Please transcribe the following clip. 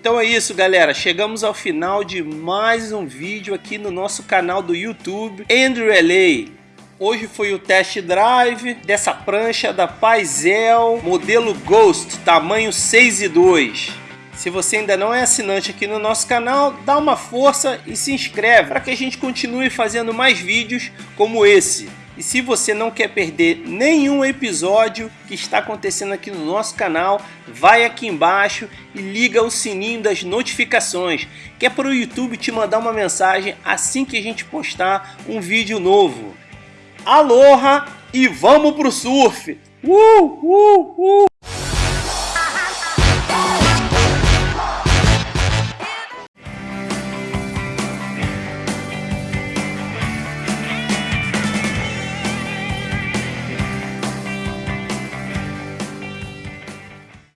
Então é isso galera, chegamos ao final de mais um vídeo aqui no nosso canal do YouTube Andrew LA. Hoje foi o test drive dessa prancha da Paisel modelo Ghost, tamanho 6 e 2. Se você ainda não é assinante aqui no nosso canal, dá uma força e se inscreve para que a gente continue fazendo mais vídeos como esse. E se você não quer perder nenhum episódio que está acontecendo aqui no nosso canal, vai aqui embaixo e liga o sininho das notificações, que é para o YouTube te mandar uma mensagem assim que a gente postar um vídeo novo. Aloha e vamos pro surf! Uh, uh, uh!